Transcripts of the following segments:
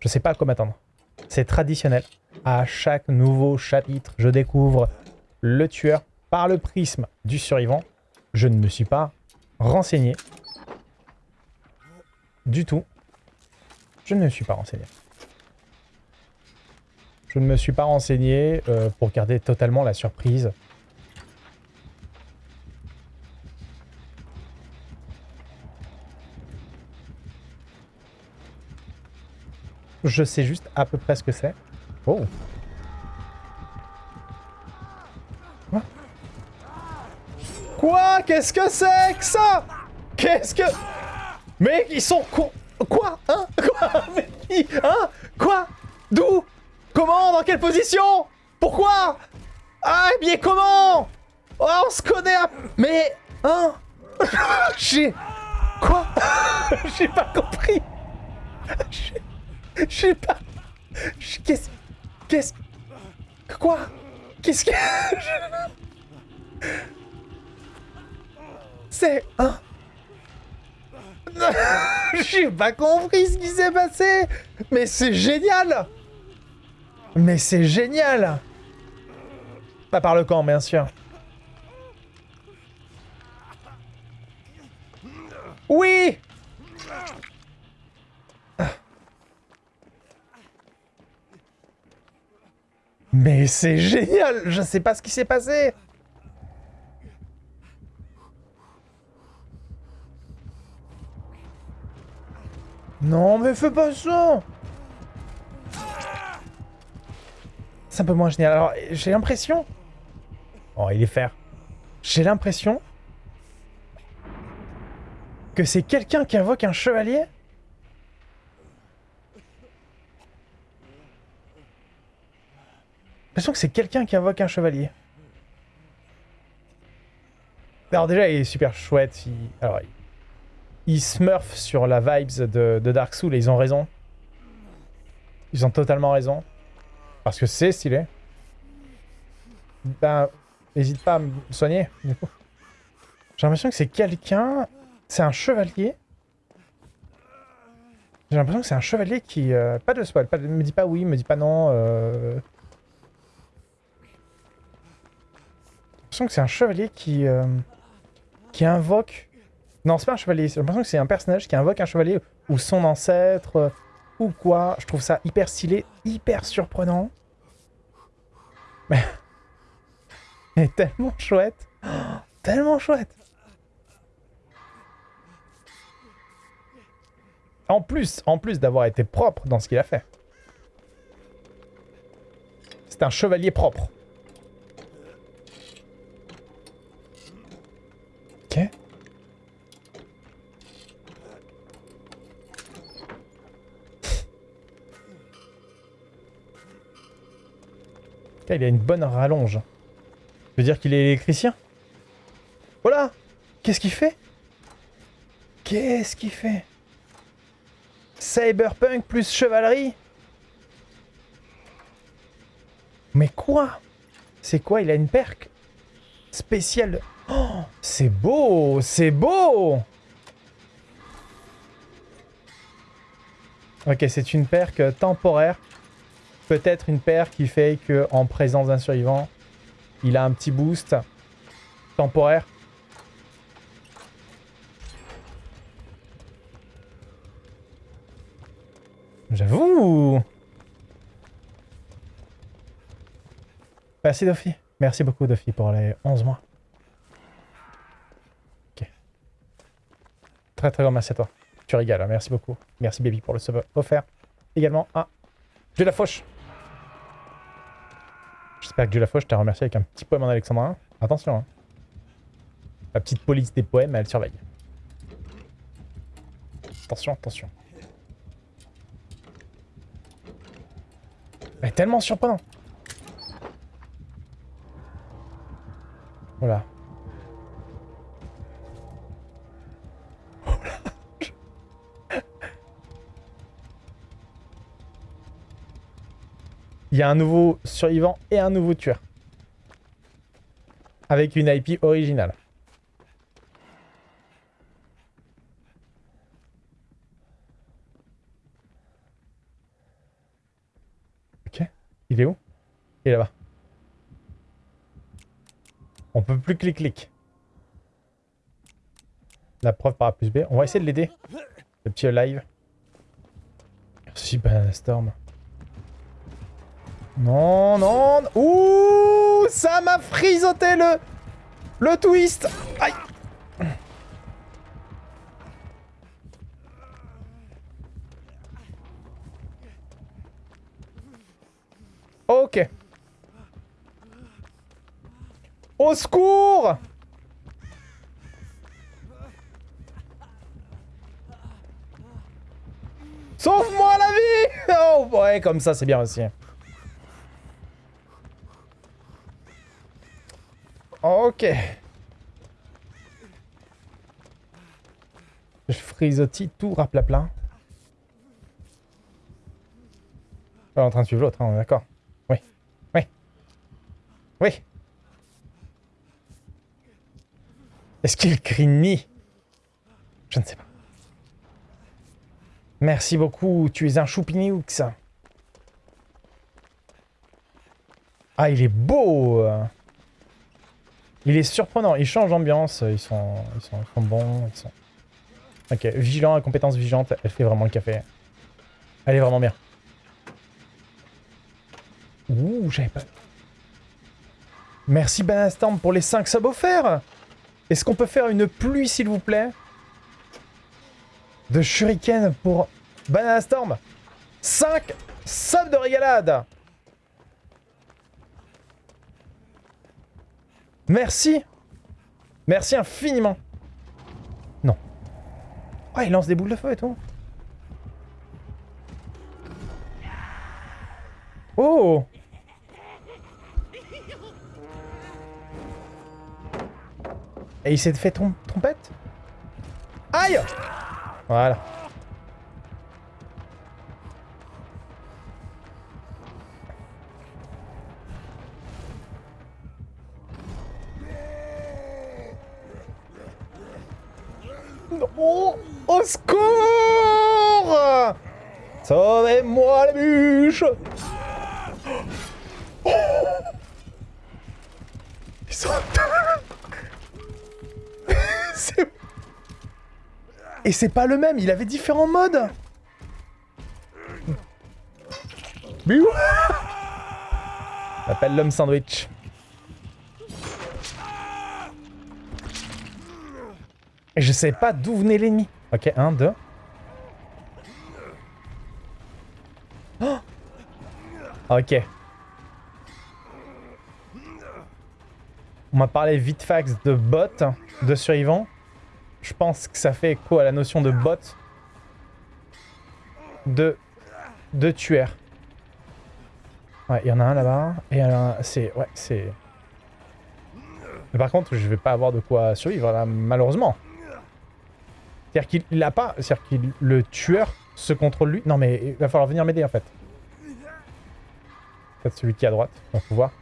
Je sais pas à quoi m'attendre. C'est traditionnel. À chaque nouveau chapitre, je découvre le tueur par le prisme du survivant. Je ne me suis pas renseigné. Du tout. Je ne me suis pas renseigné. Je ne me suis pas renseigné euh, pour garder totalement la surprise. Je sais juste à peu près ce que c'est. Oh. Quoi? Quoi? Qu'est-ce que c'est que ça? Qu'est-ce que... Mais ils sont... Quoi Quoi? Hein? Quoi? Mais qui? Hein? Quoi? D'où? Comment? Dans quelle position? Pourquoi? Ah, bien comment? Oh, on se connaît à... Mais... Hein? J'ai... Quoi? J'ai pas compris. J'ai pas... Qu'est-ce... Qu'est-ce... Quoi? Qu'est-ce que... C'est... Hein J'ai pas compris ce qui s'est passé. Mais c'est génial. Mais c'est génial. Pas par le camp, bien sûr. Oui Mais c'est génial Je sais pas ce qui s'est passé Non, mais fais pas ça C'est un peu moins génial. Alors, j'ai l'impression... Oh, il est fer. J'ai l'impression... Que c'est quelqu'un qui invoque un chevalier l'impression que c'est quelqu'un qui invoque un chevalier. Alors déjà, il est super chouette. Il... Alors, ils smurfent sur la vibes de, Dark Souls et ils ont raison. Ils ont totalement raison. Parce que c'est stylé. Ben, n'hésite pas à me soigner, J'ai l'impression que c'est quelqu'un... C'est un chevalier. J'ai l'impression que c'est un chevalier qui... Euh, pas de spoil, pas me dis pas oui, me dis pas non. Euh... que c'est un chevalier qui... Euh, qui invoque non, c'est pas un chevalier. J'ai l'impression que c'est un personnage qui invoque un chevalier ou son ancêtre euh, ou quoi. Je trouve ça hyper stylé, hyper surprenant. Mais... Mais tellement chouette. tellement chouette. En plus, en plus d'avoir été propre dans ce qu'il a fait. C'est un chevalier propre. Il a une bonne rallonge. Ça veut dire qu'il est électricien. Voilà. Qu'est-ce qu'il fait? Qu'est-ce qu'il fait? Cyberpunk plus chevalerie? Mais quoi? C'est quoi? Il a une perque spéciale. Oh, c'est beau C'est beau! Ok, c'est une perque temporaire Peut-être une paire qui fait que en présence d'un survivant, il a un petit boost temporaire. J'avoue Merci Dofi. Merci beaucoup Dofi pour les 11 mois. Ok. Très très grand merci à toi. Tu régales, hein. merci beaucoup. Merci Baby pour le sub offert. Également à de la fauche. J'espère que la fois, je t'ai remercié avec un petit poème en alexandrin. Attention, hein. La petite police des poèmes, elle surveille. Attention, attention. Elle est tellement surprenant. Voilà. Il y a un nouveau survivant et un nouveau tueur. avec une IP originale. Ok. Il est où? Il est là-bas. On peut plus clic-clic. La preuve par A plus B. On va essayer de l'aider. Le petit live. Merci Banana Storm. Non, non. Ouh, ça m'a frisoté le... Le twist. Aïe. Ok. Au secours Sauve-moi la vie Oh ouais, comme ça, c'est bien aussi. Ok. Je frisotis tout raplapla. Pas en train de suivre l'autre, hein, on est d'accord. Oui. Oui. Oui. Est-ce qu'il crie Je ne sais pas. Merci beaucoup, tu es un choupinioux. Ah, il est beau Il est surprenant, il change d'ambiance, ils sont, ils, sont, bons, ils sont... Ok, vigilant, la compétence vigilante, elle fait vraiment le café. Elle est vraiment bien. Ouh, j'avais pas... Merci Banastorm pour les 5 subs offerts Est-ce qu'on peut faire une pluie, s'il vous plaît? De shuriken pour Banana Storm. 5 subs de régalade. Merci. Merci infiniment. Non. Oh, il lance des boules de feu et tout. Oh Et il s'est fait trompette? Aïe voilà. Sauvez-moi la bûche oh Ils sont... Et c'est pas le même, il avait différents modes. Appelle l'homme sandwich. Et je sais pas d'où venait l'ennemi. Ok, 1, 2... ok. On m'a parlé vite fax de bots, de survivants. Je pense que ça fait quoi à la notion de bot de, de tueur. Ouais, il y en a un là-bas. Et c'est... Ouais, c'est... Par contre, je vais pas avoir de quoi survivre là, malheureusement. C'est-à-dire qu'il a pas... C'est-à-dire que le tueur se contrôle lui. Non mais il va falloir venir m'aider en fait. Peut-être celui qui est à droite, on peut voir.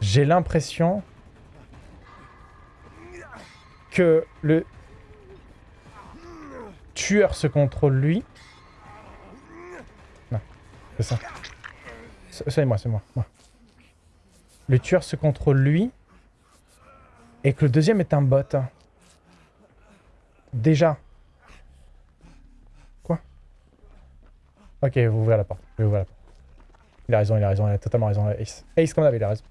J'ai l'impression que le tueur se contrôle lui. Non, c'est ça. C'est moi, c'est moi, Le tueur se contrôle lui. Et que le deuxième est un bot. Déjà. Quoi? Ok, vous ouvrez la porte. Je la porte. Il a raison, il a raison, il a totalement raison. Ace. Ace comme d'hab, il a raison.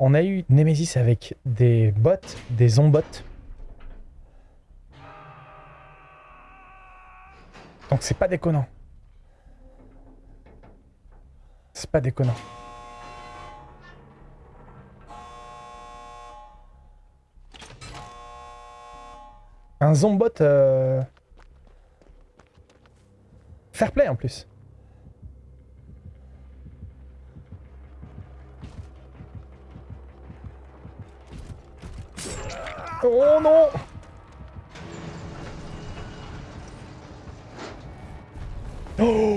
on a eu Nemesis avec des bots, des zombots. Donc c'est pas déconnant. C'est pas déconnant. Un zombot... Euh... Fair play en plus. Oh non oh.